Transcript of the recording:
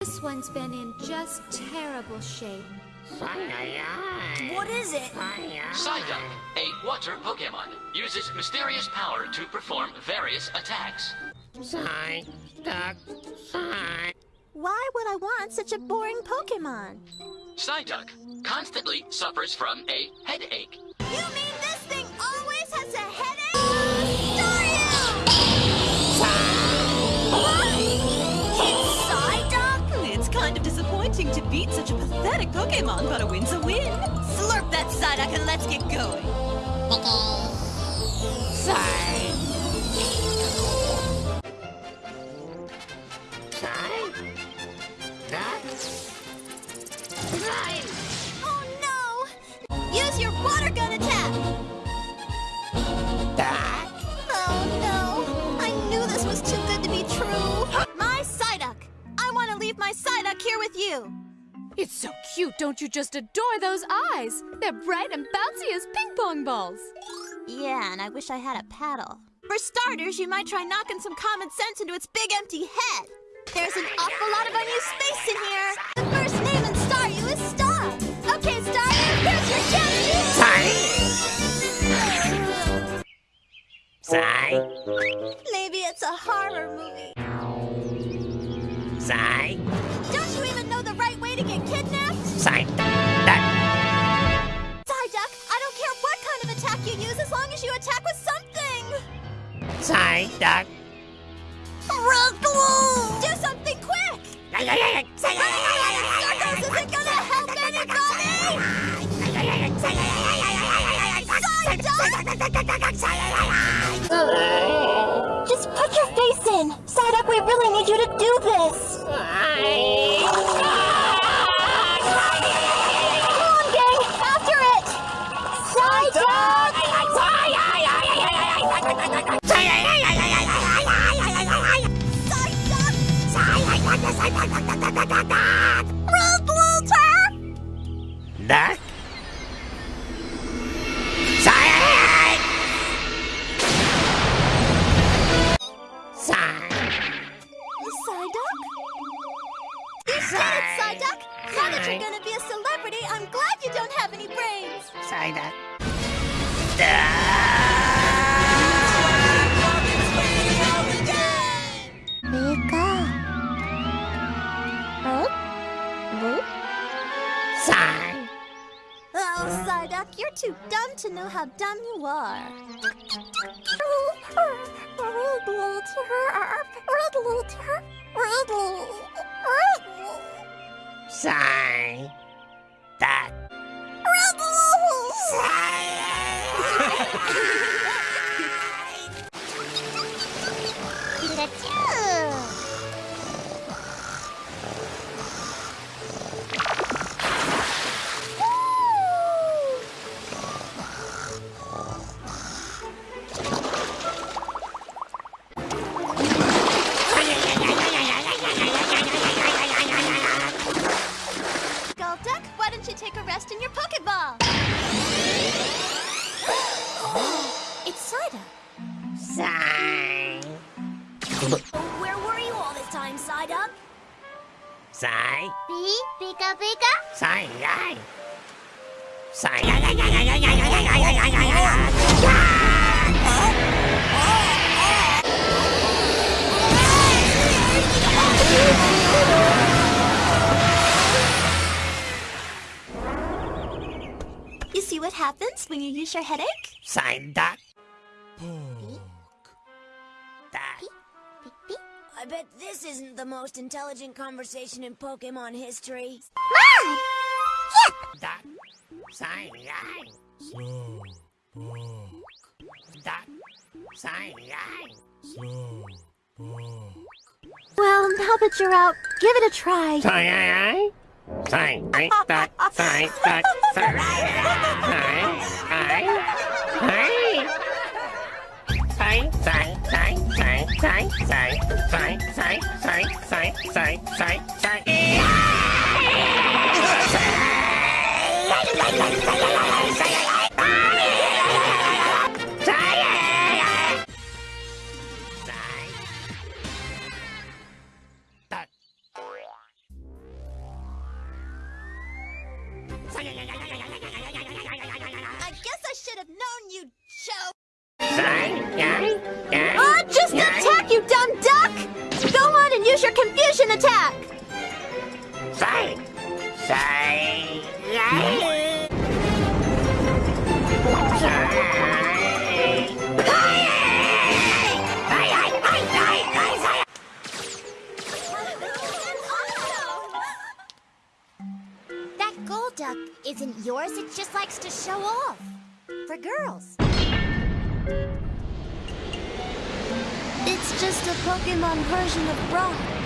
This one's been in just terrible shape. What is it? Psyduck, a water Pokemon, uses mysterious power to perform various attacks. Psyduck, Psy. Why would I want such a boring Pokemon? Psyduck constantly suffers from a headache. You mean beat such a pathetic Pokemon, but a win's a win. Slurp that Psyduck and let's get going. Psy. Oh no! Use your water gun attack! Oh no! I knew this was too good to be true! My Psyduck! I want to leave my Psyduck here with you! It's so cute, don't you just adore those eyes? They're bright and bouncy as ping pong balls. Yeah, and I wish I had a paddle. For starters, you might try knocking some common sense into its big empty head. There's an awful lot of unused space in here. The first name in Staryu is Star. Okay, Staryu, here's your challenge. Psy. Maybe it's a horror movie. Psy. Don't to get kidnapped? Psy. Duck. Psyduck, I don't care what kind of attack you use as long as you attack with something. Psyduck. Do something quick! Circles isn't gonna help anybody! Just put your face in! Psyduck, we really need you to do this! Wait, Luigi! Да? Duck. now that you're gonna be a celebrity, I'm glad you don't have any brains. Psyduck. Duh. Too dumb to know how dumb you are. Psy. Duck. Golduck, Psy. Where were you all this time, Psyduck? Psy. Pee, Pika Pika? Psy. Psy. You see what happens when you use your headache? Psyduck. Duck. I bet this isn't the most intelligent conversation in Pokemon history. That. Sign line. That. Sign line. Well, now that you're out, give it a try. Sign, Sign, sign, sign. さやややや。Duck isn't yours, it just likes to show off. For girls. It's just a Pokemon version of Brock.